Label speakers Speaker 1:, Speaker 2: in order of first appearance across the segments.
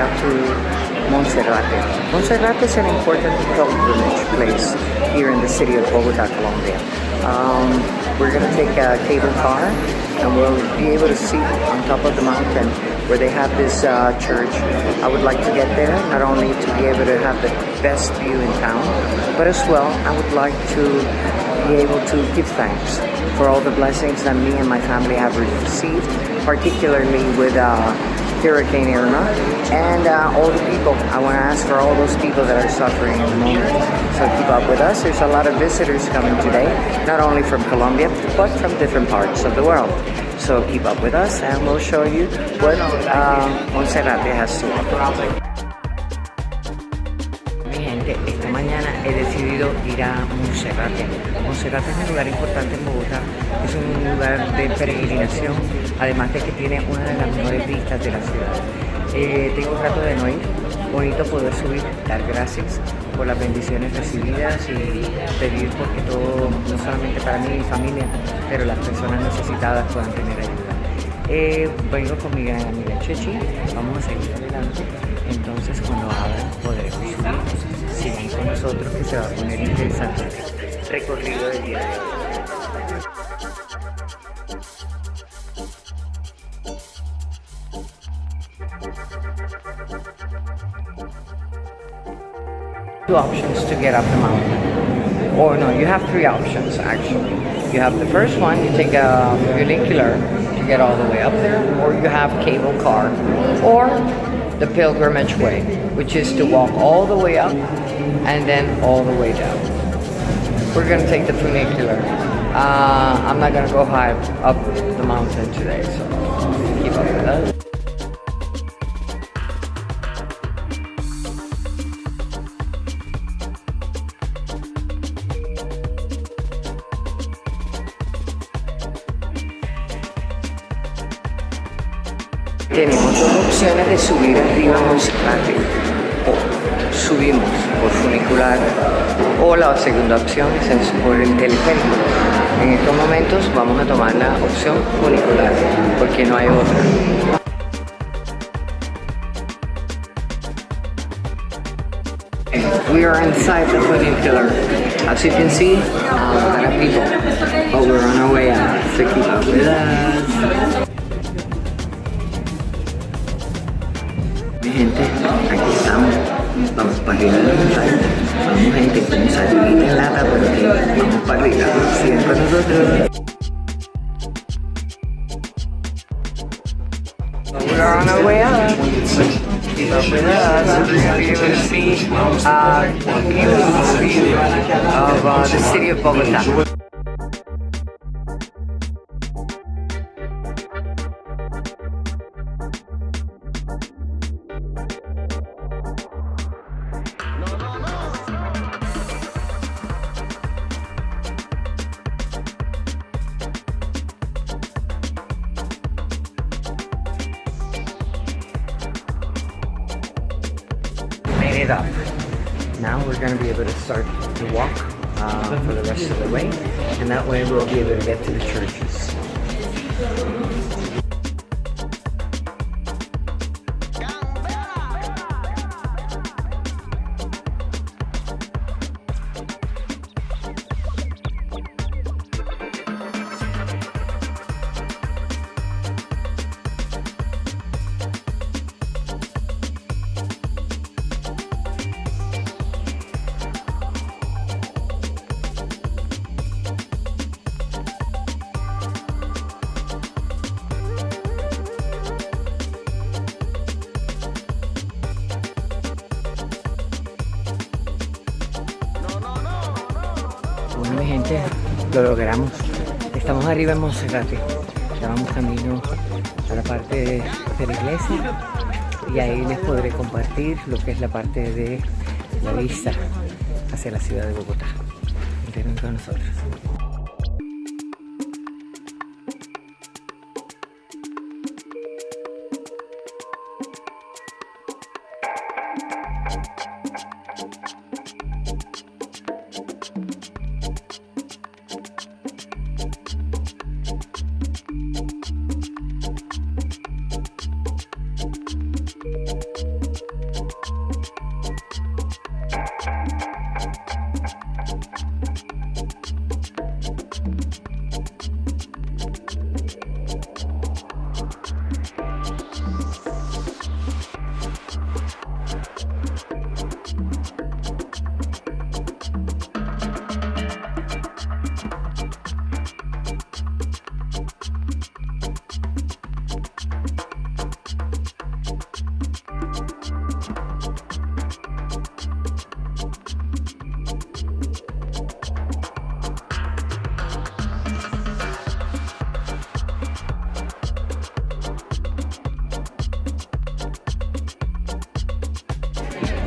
Speaker 1: up to Monserrate. Monserrate is an important pilgrimage place here in the city of Bogota, Colombia. Um, we're going to take a cable car and we'll be able to see on top of the mountain where they have this uh, church. I would like to get there, not only to be able to have the best view in town, but as well, I would like to be able to give thanks for all the blessings that me and my family have received, particularly with uh, Hurricane Irma and uh, all the people. I want to ask for all those people that are suffering in the moment. So keep up with us. There's a lot of visitors coming today, not only from Colombia, but from different parts of the world. So keep up with us and we'll show you what uh, Monserrate has to offer. He decidido ir a Monserrate. Monserrate es un lugar importante en Bogotá, es un lugar de peregrinación, además de que tiene una de las mejores vistas de la ciudad. Eh, tengo un rato de no ir, bonito poder subir, dar gracias por las bendiciones recibidas y pedir porque todo, no solamente para mí y mi familia, pero las personas necesitadas puedan tener ayuda. Eh, vengo con mi gran amiga Chechi, vamos a seguir adelante, entonces cuando abran podremos subir. Con nosotros que se va a poner interesante recorrido del día de hoy. two options to get up the mountain. Or no, you have three options actually. You have the first one, you take a funicular to get all the way up there, or you have cable car, or the pilgrimage way, which is to walk all the way up and then all the way down. We're gonna take the funicular. Uh, I'm not gonna go high up the mountain today, so keep up with us. Tenemos dos opciones de subir arriba a Monserrate. O subimos por funicular o la segunda opción es por el teleférico. En estos momentos vamos a tomar la opción funicular porque no hay otra. We are inside the funicular. As you can see, a lot of people, but we're on our way out. So keep up with us. Aquí estamos. Vamos para arriba de la montaña. Vamos gente con salidita en lata, pero que vamos para arriba. Sigan con nosotros. We are on our way up. Up with us. We're going to be see uh, beautiful view of uh, the city of Bogota. It up. Now we're going to be able to start to walk uh, for the rest of the way, and that way we'll be able to get to the churches. Bueno, mi gente, lo logramos. Estamos arriba en Monserrate. Ya vamos camino a la parte de, la iglesia y ahí les podré compartir lo que es la parte de la vista hacia la ciudad de Bogotá. Quédense con nosotros.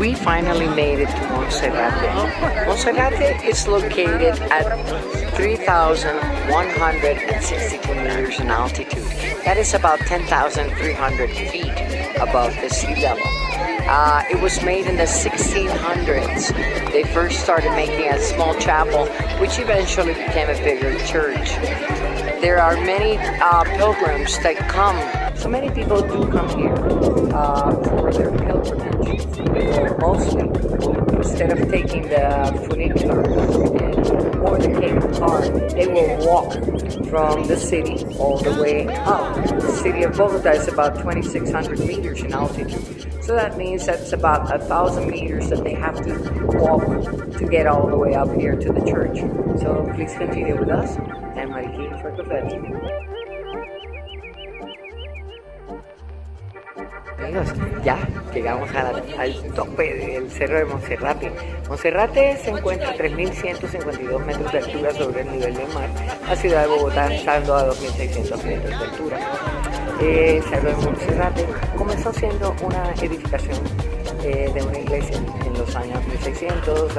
Speaker 1: We finally made it to Monserrate. Monserrate is located at 3,162 meters in altitude. That is about 10,300 feet above the sea level. Uh, it was made in the 1600s. They first started making a small chapel, which eventually became a bigger church. There are many uh, pilgrims that come. So many people do come here uh, for their pilgrimage. Mostly, instead of taking the funicular or the cable car, they will walk from the city all the way up. The city of Bogota is about 2,600 meters in altitude. So that means that's about a thousand meters that they have to walk to get all the way up here to the church. So please continue with us and Mariquín for Café. Amigos, ya llegamos al tope del cerro de Monserrate. Monserrate se encuentra a 3.152 metros de altura sobre el nivel del mar. La ciudad de Bogotá estando a 2.600 metros de altura. Eh, cerro de Monserrate comenzó siendo una edificación eh, de una iglesia en los años 1600,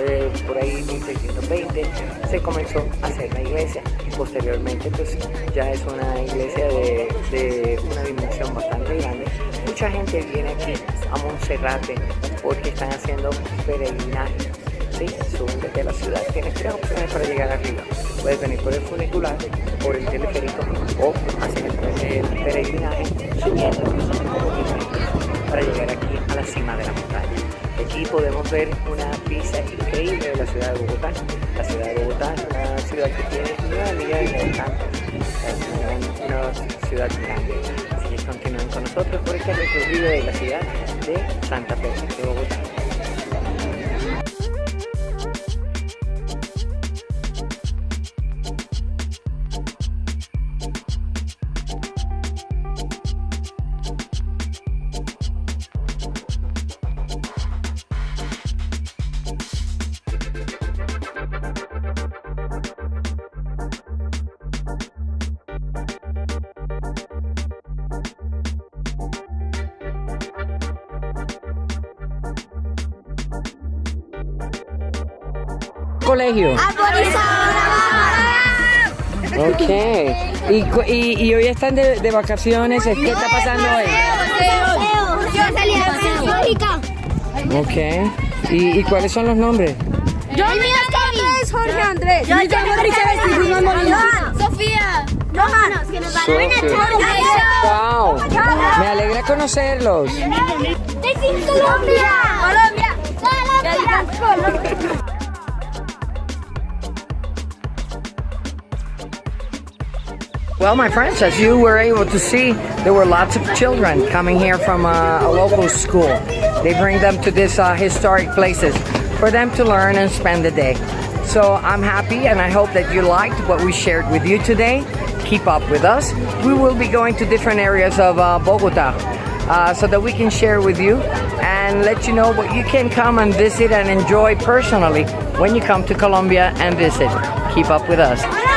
Speaker 1: eh, por ahí 1620, se comenzó a hacer la iglesia posteriormente pues ya es una iglesia de una dimensión bastante grande. Mucha gente viene aquí a Monserrate porque están haciendo peregrinaje. ¿sí? Desde la ciudad, tienes tres opciones para llegar arriba. Puedes venir por el funicular, por el teleférico o hacer el, peregrinaje subiendo para llegar aquí a la cima de la montaña. Aquí podemos ver una pista increíble de la ciudad de Bogotá. La ciudad de Bogotá ciudad que tiene 9 millones de habitantes. Es una, ciudad grande. Así que continúen con nosotros por este recorrido de la ciudad de Santa Fe de Bogotá. Colegio? Ok. ¿Y, y, y hoy están de, de, vacaciones? ¿Qué está pasando hoy?
Speaker 2: Yo salí
Speaker 1: Ok. ¿Y, ¿Y, cuáles son los nombres?
Speaker 2: Yo, mi nombre es Jorge Andrés. Yo, llamo Sofía.
Speaker 1: Wow. Me alegra conocerlos.
Speaker 2: Colombia. Colombia. Colombia.
Speaker 1: Well, my friends, as you were able to see, there were lots of children coming here from uh, a local school. They bring them to these uh, historic places for them to learn and spend the day. So I'm happy and I hope that you liked what we shared with you today. Keep up with us. We will be going to different areas of uh, Bogota uh, so that we can share with you and let you know what you can come and visit and enjoy personally when you come to Colombia and visit. Keep up with us.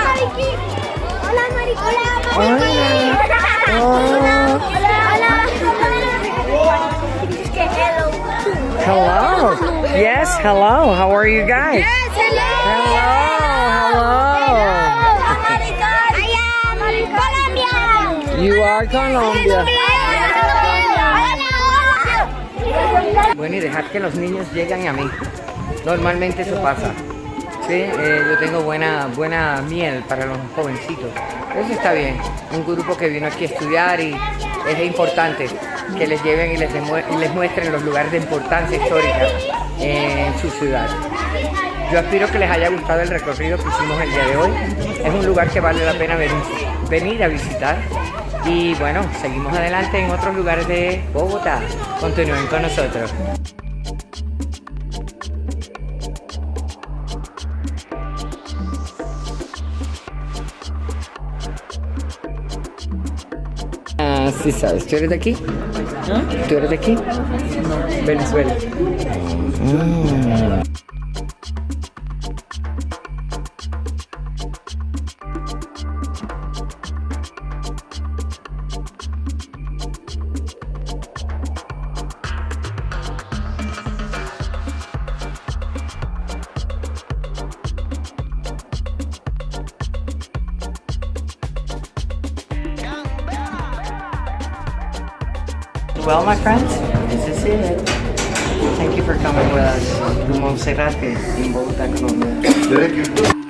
Speaker 1: Hola. Hola. Hola. Hello. Yes, hello. How are you guys? Hello, hello. You are Colombia. Bueno, y dejar que los niños lleguen a mí. Normalmente eso pasa. Sí, eh, yo tengo buena, buena miel para los jovencitos. Eso está bien. Un grupo que vino aquí a estudiar y es importante que les lleven y les, les muestren los lugares de importancia histórica en su ciudad. Yo aspiro que les haya gustado el recorrido que hicimos el día de hoy. Es un lugar que vale la pena venir a visitar. Y bueno, seguimos adelante en otros lugares de Bogotá. Continúen con nosotros. Sí sabes, ¿tú eres de aquí? ¿Tú eres de aquí? No, Venezuela. Well, my friends, this is it. Thank you for coming with us to Monserrate in Bogotá, Colombia.